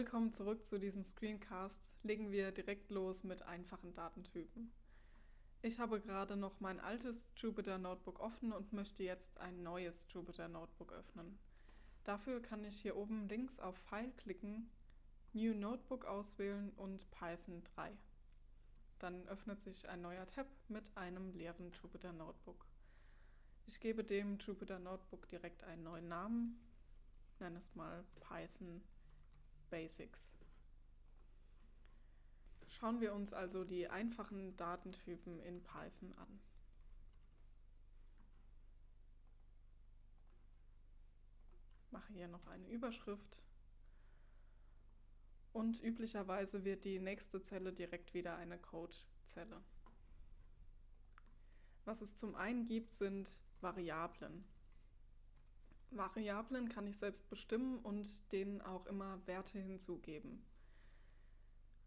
Willkommen zurück zu diesem Screencast. Legen wir direkt los mit einfachen Datentypen. Ich habe gerade noch mein altes Jupyter Notebook offen und möchte jetzt ein neues Jupyter Notebook öffnen. Dafür kann ich hier oben links auf File klicken, New Notebook auswählen und Python 3. Dann öffnet sich ein neuer Tab mit einem leeren Jupyter Notebook. Ich gebe dem Jupyter Notebook direkt einen neuen Namen, nenne es mal Python Basics. Schauen wir uns also die einfachen Datentypen in Python an. Mache hier noch eine Überschrift. Und üblicherweise wird die nächste Zelle direkt wieder eine Code-Zelle. Was es zum einen gibt, sind Variablen. Variablen kann ich selbst bestimmen und denen auch immer Werte hinzugeben.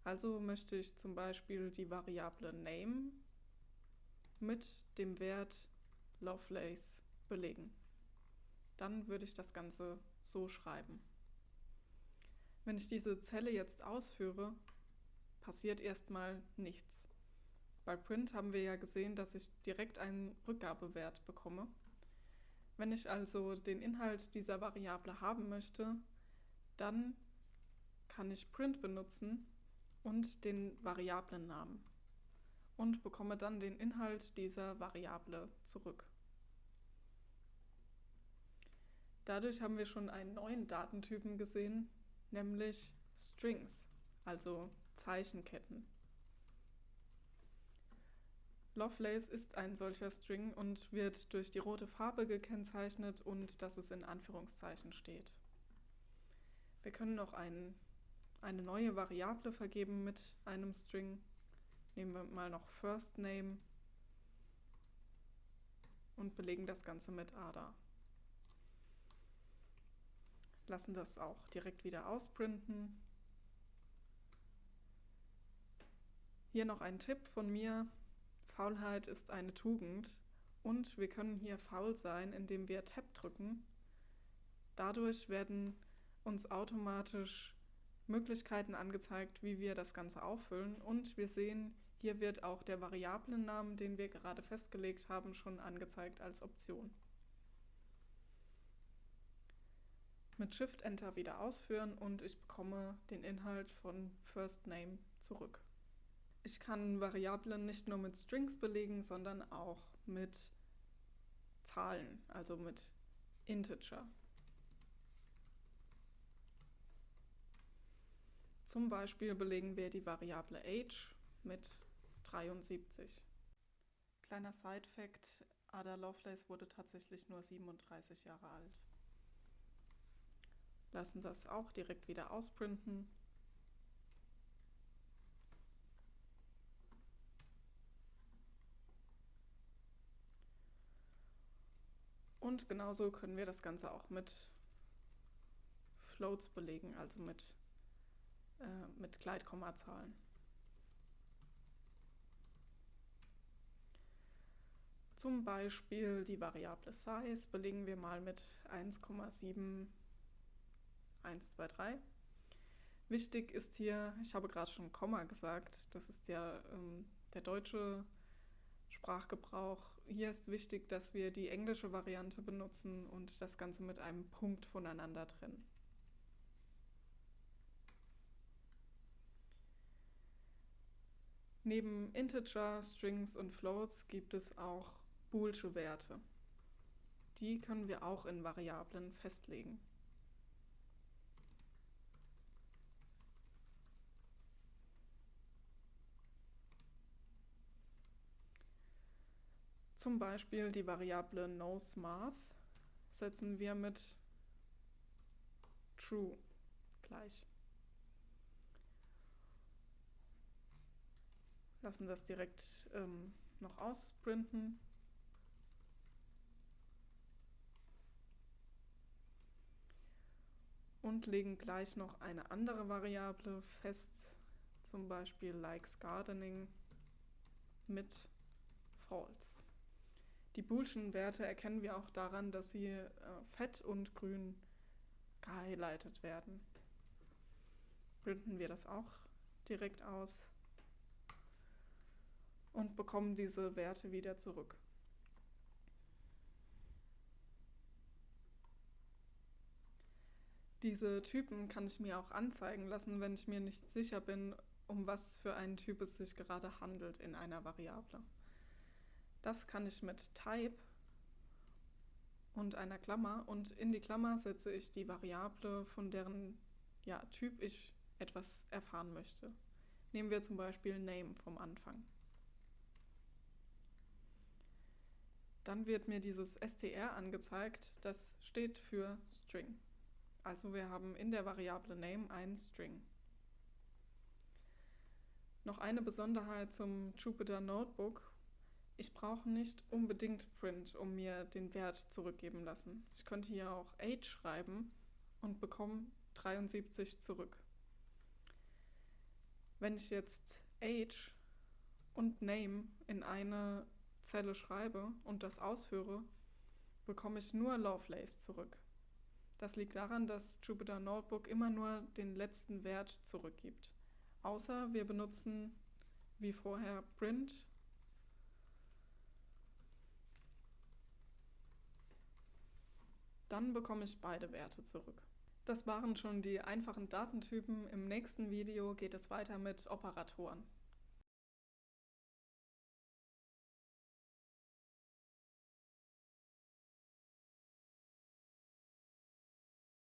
Also möchte ich zum Beispiel die Variable name mit dem Wert Lovelace belegen. Dann würde ich das Ganze so schreiben. Wenn ich diese Zelle jetzt ausführe, passiert erstmal nichts. Bei Print haben wir ja gesehen, dass ich direkt einen Rückgabewert bekomme. Wenn ich also den Inhalt dieser Variable haben möchte, dann kann ich print benutzen und den Variablennamen und bekomme dann den Inhalt dieser Variable zurück. Dadurch haben wir schon einen neuen Datentypen gesehen, nämlich Strings, also Zeichenketten. Lovelace ist ein solcher String und wird durch die rote Farbe gekennzeichnet und dass es in Anführungszeichen steht. Wir können noch ein, eine neue Variable vergeben mit einem String. Nehmen wir mal noch First Name und belegen das Ganze mit ADA. Lassen das auch direkt wieder ausprinten. Hier noch ein Tipp von mir. Faulheit ist eine Tugend und wir können hier faul sein, indem wir Tab drücken. Dadurch werden uns automatisch Möglichkeiten angezeigt, wie wir das Ganze auffüllen und wir sehen, hier wird auch der Variablennamen, den wir gerade festgelegt haben, schon angezeigt als Option. Mit Shift Enter wieder ausführen und ich bekomme den Inhalt von First Name zurück. Ich kann Variablen nicht nur mit Strings belegen, sondern auch mit Zahlen, also mit Integer. Zum Beispiel belegen wir die Variable age mit 73. Kleiner Side-Fact, Ada Lovelace wurde tatsächlich nur 37 Jahre alt. Lassen das auch direkt wieder ausprinten Und genauso können wir das Ganze auch mit Floats belegen, also mit, äh, mit Gleitkommazahlen. Zum Beispiel die Variable Size belegen wir mal mit 1,7123. Wichtig ist hier, ich habe gerade schon Komma gesagt, das ist ja ähm, der deutsche Sprachgebrauch. Hier ist wichtig, dass wir die englische Variante benutzen und das Ganze mit einem Punkt voneinander trennen. Neben Integer, Strings und Floats gibt es auch boolsche Werte. Die können wir auch in Variablen festlegen. Zum Beispiel die Variable knows_math setzen wir mit true gleich. Lassen das direkt ähm, noch ausprinten. Und legen gleich noch eine andere Variable fest, zum Beispiel likes gardening mit false. Die boolschen Werte erkennen wir auch daran, dass sie äh, fett und grün gehighlightet werden. printen wir das auch direkt aus und bekommen diese Werte wieder zurück. Diese Typen kann ich mir auch anzeigen lassen, wenn ich mir nicht sicher bin, um was für einen Typ es sich gerade handelt in einer Variable. Das kann ich mit Type und einer Klammer und in die Klammer setze ich die Variable, von deren ja, Typ ich etwas erfahren möchte. Nehmen wir zum Beispiel Name vom Anfang. Dann wird mir dieses str angezeigt, das steht für String. Also wir haben in der Variable Name einen String. Noch eine Besonderheit zum Jupyter Notebook. Ich brauche nicht unbedingt Print, um mir den Wert zurückgeben lassen. Ich könnte hier auch Age schreiben und bekomme 73 zurück. Wenn ich jetzt Age und Name in eine Zelle schreibe und das ausführe, bekomme ich nur Lovelace zurück. Das liegt daran, dass Jupyter Notebook immer nur den letzten Wert zurückgibt. Außer wir benutzen wie vorher print dann bekomme ich beide Werte zurück. Das waren schon die einfachen Datentypen. Im nächsten Video geht es weiter mit Operatoren.